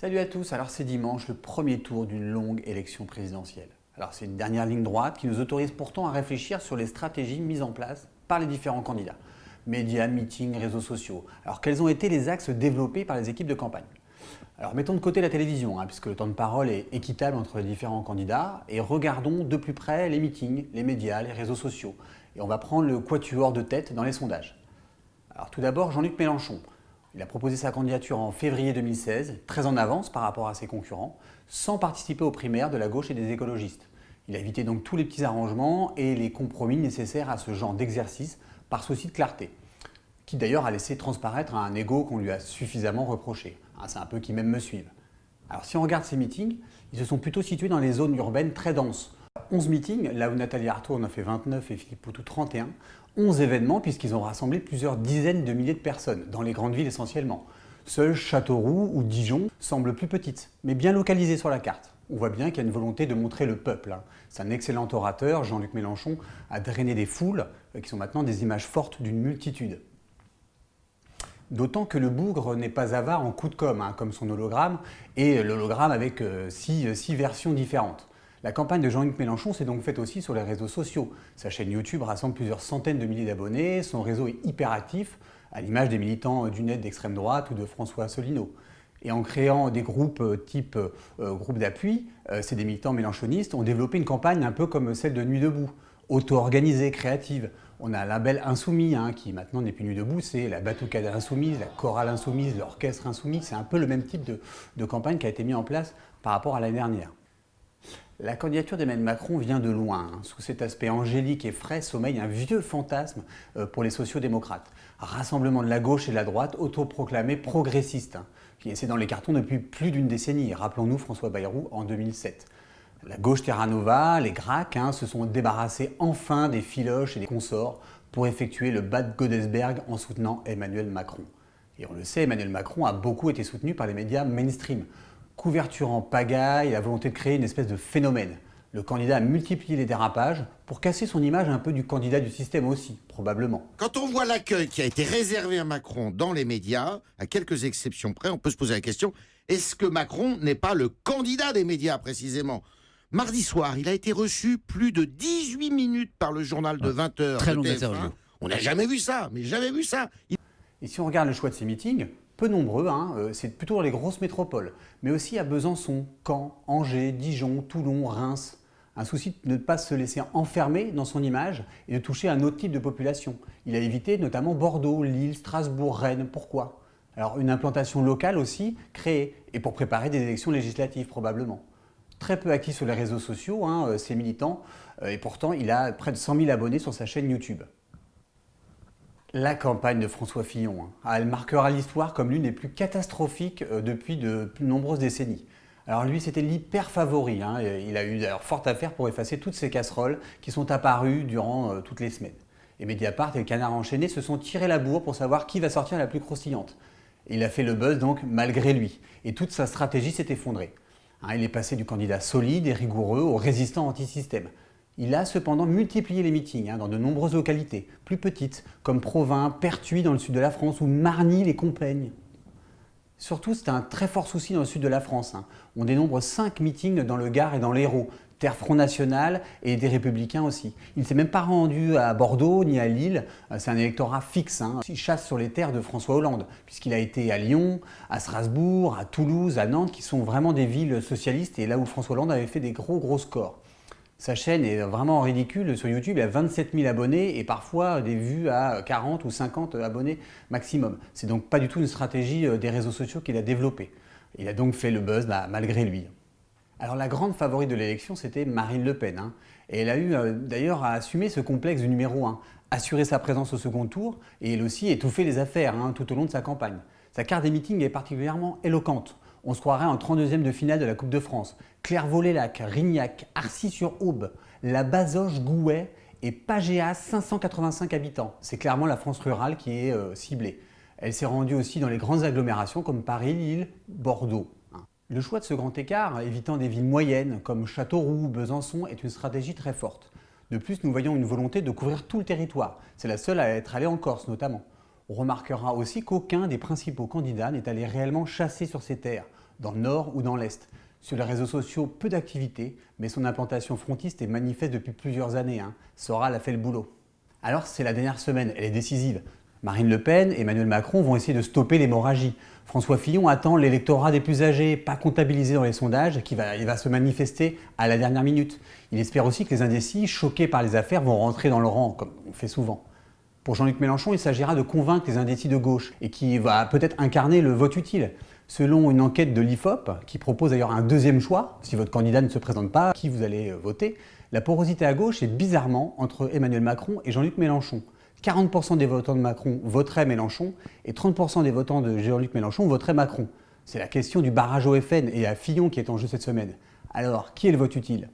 Salut à tous, alors c'est dimanche, le premier tour d'une longue élection présidentielle. Alors c'est une dernière ligne droite qui nous autorise pourtant à réfléchir sur les stratégies mises en place par les différents candidats. Médias, meetings, réseaux sociaux. Alors quels ont été les axes développés par les équipes de campagne? Alors mettons de côté la télévision, hein, puisque le temps de parole est équitable entre les différents candidats, et regardons de plus près les meetings, les médias, les réseaux sociaux. Et on va prendre le quatuor de tête dans les sondages. Alors tout d'abord, Jean-Luc Mélenchon. Il a proposé sa candidature en février 2016, très en avance par rapport à ses concurrents, sans participer aux primaires de la gauche et des écologistes. Il a évité donc tous les petits arrangements et les compromis nécessaires à ce genre d'exercice par souci de clarté, qui d'ailleurs a laissé transparaître un ego qu'on lui a suffisamment reproché. Ah, c'est un peu qui même me suivent. Alors si on regarde ces meetings, ils se sont plutôt situés dans les zones urbaines très denses. 11 meetings, là où Nathalie Arthaud en a fait 29 et Philippe Poutou 31, 11 événements puisqu'ils ont rassemblé plusieurs dizaines de milliers de personnes, dans les grandes villes essentiellement. Seul Châteauroux ou Dijon semblent plus petites, mais bien localisées sur la carte. On voit bien qu'il y a une volonté de montrer le peuple. Hein. C'est un excellent orateur, Jean-Luc Mélenchon a drainé des foules euh, qui sont maintenant des images fortes d'une multitude. D'autant que le bougre n'est pas avare en coup de com', hein, comme son hologramme, et l'hologramme avec euh, six, six versions différentes. La campagne de Jean-Luc Mélenchon s'est donc faite aussi sur les réseaux sociaux. Sa chaîne YouTube rassemble plusieurs centaines de milliers d'abonnés, son réseau est hyper actif, à l'image des militants du net d'extrême droite ou de François Asselineau. Et en créant des groupes euh, type euh, groupe d'appui, euh, ces des militants mélenchonistes ont développé une campagne un peu comme celle de Nuit debout, auto-organisée, créative. On a la belle Insoumis, hein, qui maintenant n'est plus Nuit debout, c'est la Batucade Insoumise, la Chorale Insoumise, l'Orchestre Insoumis. C'est un peu le même type de, de campagne qui a été mis en place par rapport à l'année dernière. La candidature d'Emmanuel Macron vient de loin. Hein. Sous cet aspect angélique et frais sommeille un vieux fantasme euh, pour les sociodémocrates. Rassemblement de la gauche et de la droite autoproclamé progressiste, hein, qui essaie dans les cartons depuis plus d'une décennie. Rappelons-nous François Bayrou en 2007. La gauche Terra Nova, les GRAC, hein, se sont débarrassés enfin des filoches et des consorts pour effectuer le bas de Godesberg en soutenant Emmanuel Macron. Et on le sait, Emmanuel Macron a beaucoup été soutenu par les médias mainstream couverture en pagaille, la volonté de créer une espèce de phénomène. Le candidat a multiplié les dérapages pour casser son image un peu du candidat du système aussi, probablement. Quand on voit l'accueil qui a été réservé à Macron dans les médias, à quelques exceptions près, on peut se poser la question, est-ce que Macron n'est pas le candidat des médias précisément? Mardi soir, il a été reçu plus de 18 minutes par le journal de 20h. Très long On n'a jamais vu ça, mais jamais vu ça. Et si on regarde le choix de ces meetings, peu nombreux, hein, euh, c'est plutôt dans les grosses métropoles, mais aussi à Besançon, Caen, Angers, Dijon, Toulon, Reims. Un souci de ne pas se laisser enfermer dans son image et de toucher un autre type de population. Il a évité notamment Bordeaux, Lille, Strasbourg, Rennes. Pourquoi? Alors une implantation locale aussi créée, et pour préparer des élections législatives probablement. Très peu acquis sur les réseaux sociaux, hein, euh, ces militants, euh, et pourtant il a près de 100 000 abonnés sur sa chaîne YouTube. La campagne de François Fillon, hein. ah, elle marquera l'histoire comme l'une des plus catastrophiques euh, depuis de nombreuses décennies. Alors lui, c'était l'hyper favori. Hein, il a eu d'ailleurs fort à faire pour effacer toutes ces casseroles qui sont apparues durant euh, toutes les semaines. Et Mediapart et le Canard enchaîné se sont tirés la bourre pour savoir qui va sortir la plus croustillante. il a fait le buzz donc malgré lui. Et toute sa stratégie s'est effondrée. Hein, il est passé du candidat solide et rigoureux au résistant anti-système. Il a cependant multiplié les meetings hein, dans de nombreuses localités, plus petites, comme Provins, Pertuis dans le sud de la France ou Marny-les-Compiègnes. Surtout, c'est un très fort souci dans le sud de la France. Hein. On dénombre 5 meetings dans le Gard et dans l'Hérault, Terre Front National et des Républicains aussi. Il ne s'est même pas rendu à Bordeaux ni à Lille, euh, c'est un électorat fixe. Hein. Il chasse sur les terres de François Hollande, puisqu'il a été à Lyon, à Strasbourg, à Toulouse, à Nantes, qui sont vraiment des villes socialistes et là où François Hollande avait fait des gros gros scores. Sa chaîne est vraiment ridicule. Sur YouTube, il a 27 000 abonnés et parfois des vues à 40 ou 50 abonnés maximum. C'est donc pas du tout une stratégie euh, des réseaux sociaux qu'il a développée. Il a donc fait le buzz bah, malgré lui. Alors la grande favorite de l'élection, c'était Marine Le Pen. Hein. Et elle a eu euh, d'ailleurs à assumer ce complexe du numéro 1, assurer sa présence au second tour et elle aussi étouffer les affaires hein, tout au long de sa campagne. Sa carte des meetings est particulièrement éloquente. On se croirait en 32e de finale de la Coupe de France. Clairvaux-les-Lacs, Rignac, Arcy-sur-Aube, la Bazoche, Gouet et Pagéas, 585 habitants. C'est clairement la France rurale qui est euh, ciblée. Elle s'est rendue aussi dans les grandes agglomérations comme Paris, Lille, Bordeaux. Hein. Le choix de ce grand écart, évitant des villes moyennes comme Châteauroux ou Besançon, est une stratégie très forte. De plus, nous voyons une volonté de couvrir tout le territoire. C'est la seule à être allée en Corse notamment. On remarquera aussi qu'aucun des principaux candidats n'est allé réellement chasser sur ces terres. dans le nord ou dans l'est. Sur les réseaux sociaux, peu d'activité, mais son implantation frontiste est manifeste depuis plusieurs années. Hein. Soral a fait le boulot. Alors c'est la dernière semaine, elle est décisive. Marine Le Pen et Emmanuel Macron vont essayer de stopper l'hémorragie. François Fillon attend l'électorat des plus âgés, pas comptabilisé dans les sondages, qui il va se manifester à la dernière minute. Il espère aussi que les indécis, choqués par les affaires, vont rentrer dans le rang, comme on fait souvent. Pour Jean-Luc Mélenchon, il s'agira de convaincre les indécis de gauche et qui va peut-être incarner le vote utile. Selon une enquête de l'IFOP, qui propose d'ailleurs un deuxième choix, si votre candidat ne se présente pas, qui vous allez voter, la porosité à gauche est bizarrement entre Emmanuel Macron et Jean-Luc Mélenchon. 40% des votants de Macron voteraient Mélenchon et 30% des votants de Jean-Luc Mélenchon voteraient Macron. C'est la question du barrage au FN et à Fillon qui est en jeu cette semaine. Alors, qui est le vote utile?